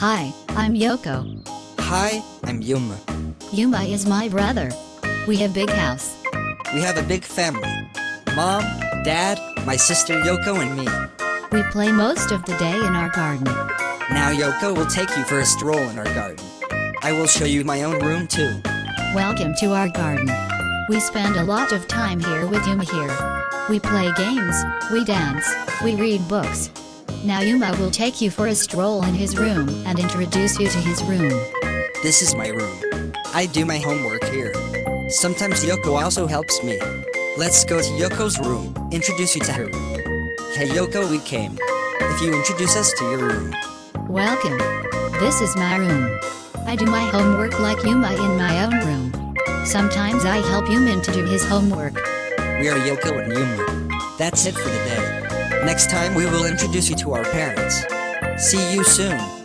Hi, I'm Yoko. Hi, I'm Yuma. Yuma is my brother. We have a big house. We have a big family. Mom, Dad, my sister Yoko and me. We play most of the day in our garden. Now Yoko will take you for a stroll in our garden. I will show you my own room too. Welcome to our garden. We spend a lot of time here with Yuma here. We play games, we dance, we read books. Now Yuma will take you for a stroll in his room and introduce you to his room. This is my room. I do my homework here. Sometimes Yoko also helps me. Let's go to Yoko's room, introduce you to her room. Hey Yoko, we came. If you introduce us to your room. Welcome. This is my room. I do my homework like Yuma in my own room. Sometimes I help Yuma to do his homework. We are Yoko and Yuma. That's it for the day. Next time we will introduce you to our parents. See you soon.